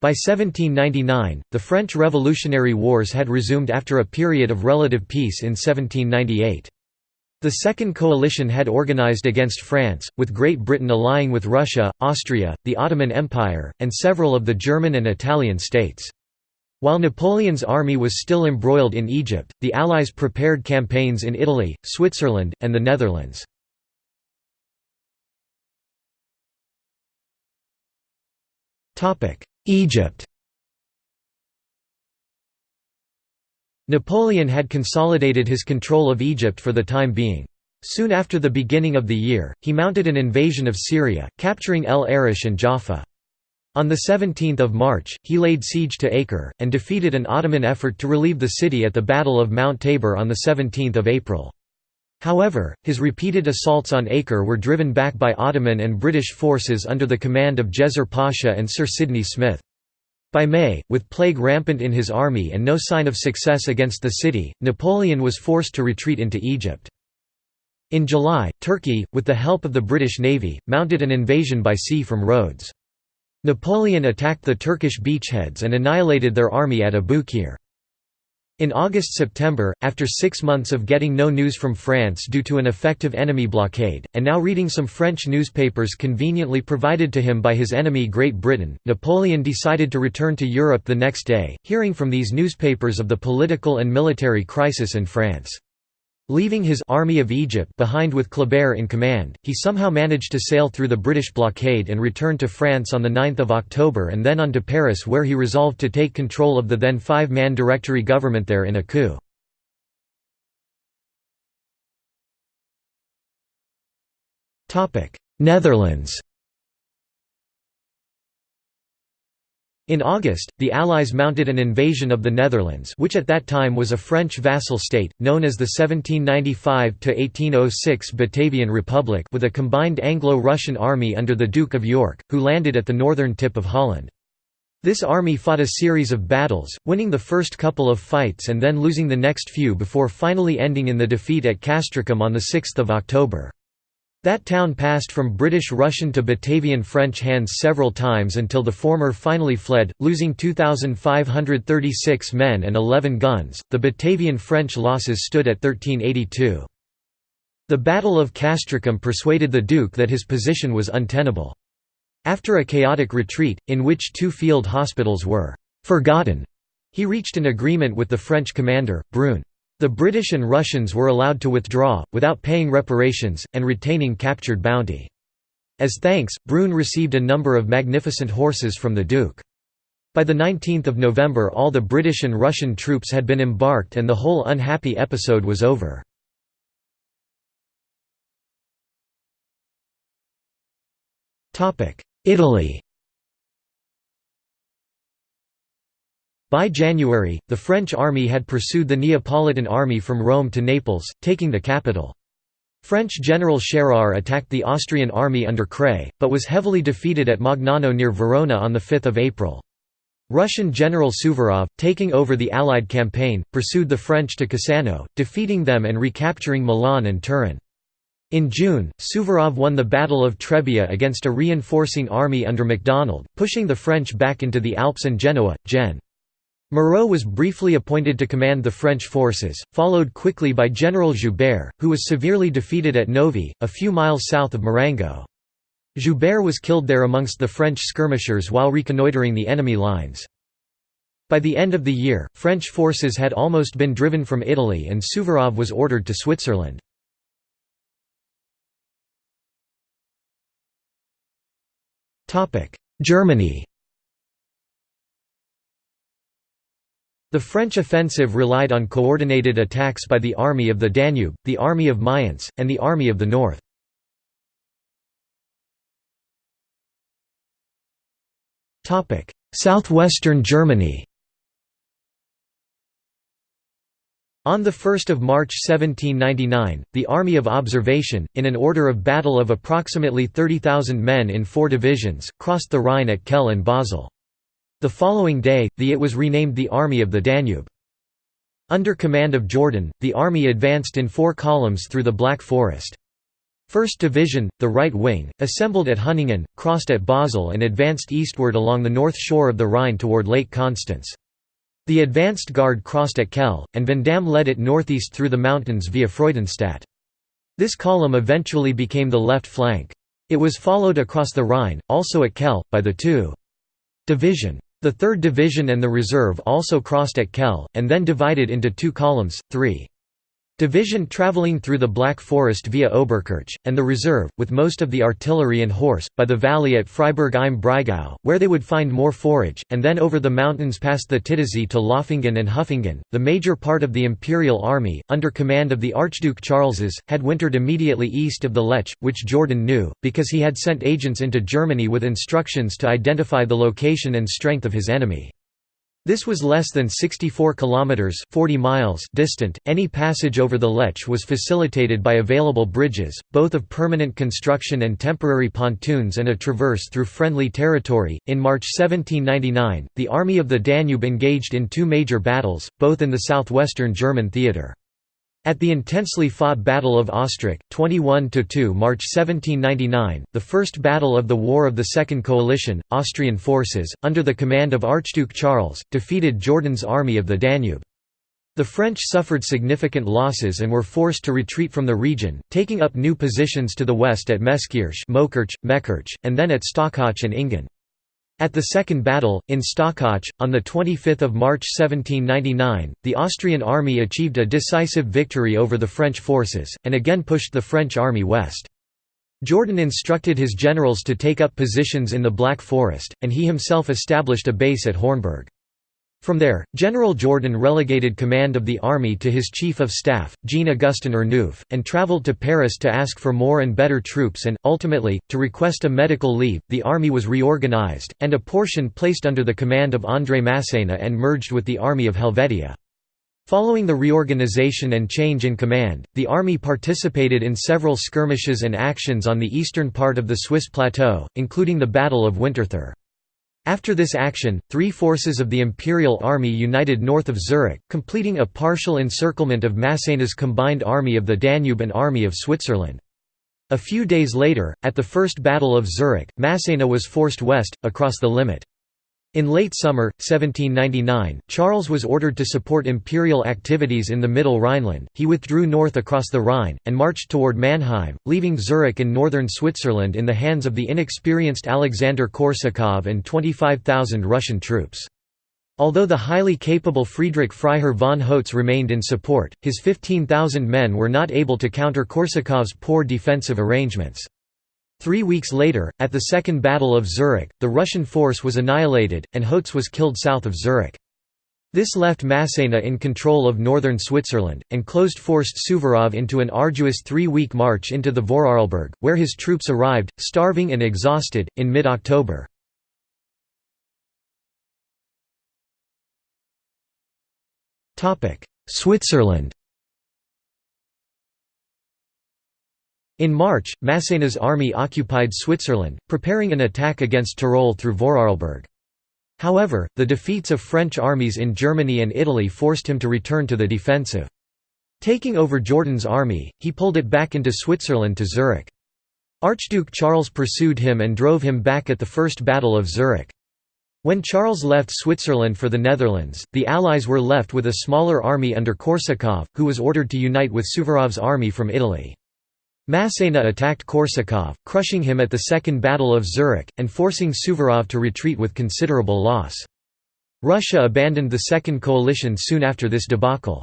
By 1799, the French Revolutionary Wars had resumed after a period of relative peace in 1798. The Second Coalition had organized against France, with Great Britain allying with Russia, Austria, the Ottoman Empire, and several of the German and Italian states. While Napoleon's army was still embroiled in Egypt, the Allies prepared campaigns in Italy, Switzerland, and the Netherlands. Egypt Napoleon had consolidated his control of Egypt for the time being. Soon after the beginning of the year, he mounted an invasion of Syria, capturing El Arish and Jaffa. On 17 March, he laid siege to Acre, and defeated an Ottoman effort to relieve the city at the Battle of Mount Tabor on 17 April. However, his repeated assaults on Acre were driven back by Ottoman and British forces under the command of Djezzar Pasha and Sir Sidney Smith. By May, with plague rampant in his army and no sign of success against the city, Napoleon was forced to retreat into Egypt. In July, Turkey, with the help of the British Navy, mounted an invasion by sea from Rhodes. Napoleon attacked the Turkish beachheads and annihilated their army at Abu Qir. In August–September, after six months of getting no news from France due to an effective enemy blockade, and now reading some French newspapers conveniently provided to him by his enemy Great Britain, Napoleon decided to return to Europe the next day, hearing from these newspapers of the political and military crisis in France. Leaving his Army of Egypt behind with Kleber in command, he somehow managed to sail through the British blockade and return to France on 9 October and then on to Paris where he resolved to take control of the then five-man Directory government there in a coup. Netherlands In August, the Allies mounted an invasion of the Netherlands which at that time was a French vassal state, known as the 1795–1806 Batavian Republic with a combined Anglo-Russian army under the Duke of York, who landed at the northern tip of Holland. This army fought a series of battles, winning the first couple of fights and then losing the next few before finally ending in the defeat at Castricum on 6 October. That town passed from British-Russian to Batavian French hands several times until the former finally fled, losing 2,536 men and 11 guns. The Batavian French losses stood at 1382. The Battle of Castricum persuaded the Duke that his position was untenable. After a chaotic retreat, in which two field hospitals were forgotten, he reached an agreement with the French commander, Brune. The British and Russians were allowed to withdraw, without paying reparations, and retaining captured bounty. As thanks, Brune received a number of magnificent horses from the Duke. By the 19 November all the British and Russian troops had been embarked and the whole unhappy episode was over. Italy By January, the French army had pursued the Neapolitan army from Rome to Naples, taking the capital. French General Scherrer attacked the Austrian army under Kray, but was heavily defeated at Magnano near Verona on 5 April. Russian General Suvorov, taking over the Allied campaign, pursued the French to Cassano, defeating them and recapturing Milan and Turin. In June, Suvorov won the Battle of Trebia against a reinforcing army under MacDonald, pushing the French back into the Alps and Genoa. Gen. Moreau was briefly appointed to command the French forces, followed quickly by General Joubert, who was severely defeated at Novi, a few miles south of Marengo. Joubert was killed there amongst the French skirmishers while reconnoitering the enemy lines. By the end of the year, French forces had almost been driven from Italy and Suvorov was ordered to Switzerland. Germany The French offensive relied on coordinated attacks by the Army of the Danube, the Army of Mayence, and the Army of the North. Southwestern Germany On 1 March 1799, the Army of Observation, in an order of battle of approximately 30,000 men in four divisions, crossed the Rhine at Kehl and Basel. The following day, the it was renamed the Army of the Danube. Under command of Jourdan, the army advanced in four columns through the Black Forest. First Division, the right wing, assembled at Hunningen, crossed at Basel and advanced eastward along the north shore of the Rhine toward Lake Constance. The advanced guard crossed at Kehl, and Vandamme led it northeast through the mountains via Freudenstadt. This column eventually became the left flank. It was followed across the Rhine, also at Kehl, by the 2. Division. The 3rd Division and the reserve also crossed at Kehl, and then divided into two columns, 3. Division travelling through the Black Forest via Oberkirch, and the reserve, with most of the artillery and horse, by the valley at Freiburg im Breisgau, where they would find more forage, and then over the mountains past the Titisee to Loffingen and Huffingen. The major part of the Imperial Army, under command of the Archduke Charles's, had wintered immediately east of the Lech, which Jourdan knew, because he had sent agents into Germany with instructions to identify the location and strength of his enemy. This was less than 64 kilometers 40 miles distant. Any passage over the Lech was facilitated by available bridges, both of permanent construction and temporary pontoons and a traverse through friendly territory. In March 1799, the Army of the Danube engaged in two major battles, both in the southwestern German theater. At the intensely fought Battle of Ostrach, 21–2 March 1799, the first battle of the War of the Second Coalition, Austrian forces, under the command of Archduke Charles, defeated Jourdan's army of the Danube. The French suffered significant losses and were forced to retreat from the region, taking up new positions to the west at Meskirch Mekirch, and then at Stockach and Ingen. At the Second Battle, in Stockach, on 25 March 1799, the Austrian army achieved a decisive victory over the French forces, and again pushed the French army west. Jourdan instructed his generals to take up positions in the Black Forest, and he himself established a base at Hornberg. From there, General Jourdan relegated command of the army to his chief of staff, Jean-Augustin Ernouf, and travelled to Paris to ask for more and better troops and, ultimately, to request a medical leave. The army was reorganized, and a portion placed under the command of André Masséna and merged with the Army of Helvetia. Following the reorganization and change in command, the army participated in several skirmishes and actions on the eastern part of the Swiss plateau, including the Battle of Winterthur. After this action, three forces of the Imperial Army united north of Zurich, completing a partial encirclement of Masséna's combined Army of the Danube and Army of Switzerland. A few days later, at the First Battle of Zurich, Masséna was forced west, across the Limmat. In late summer, 1799, Charles was ordered to support imperial activities in the Middle Rhineland. He withdrew north across the Rhine, and marched toward Mannheim, leaving Zurich and northern Switzerland in the hands of the inexperienced Alexander Korsakov and 25,000 Russian troops. Although the highly capable Friedrich Freiherr von Hotze remained in support, his 15,000 men were not able to counter Korsakov's poor defensive arrangements. Three weeks later, at the Second Battle of Zurich, the Russian force was annihilated, and Hotze was killed south of Zurich. This left Masséna in control of northern Switzerland, and closed forced Suvorov into an arduous three-week march into the Vorarlberg, where his troops arrived, starving and exhausted, in mid-October. Switzerland In March, Masséna's army occupied Switzerland, preparing an attack against Tyrol through Vorarlberg. However, the defeats of French armies in Germany and Italy forced him to return to the defensive. Taking over Jourdan's army, he pulled it back into Switzerland to Zurich. Archduke Charles pursued him and drove him back at the First Battle of Zurich. When Charles left Switzerland for the Netherlands, the Allies were left with a smaller army under Korsakov, who was ordered to unite with Suvorov's army from Italy. Masséna attacked Korsakov, crushing him at the Second Battle of Zurich, and forcing Suvorov to retreat with considerable loss. Russia abandoned the Second Coalition soon after this debacle.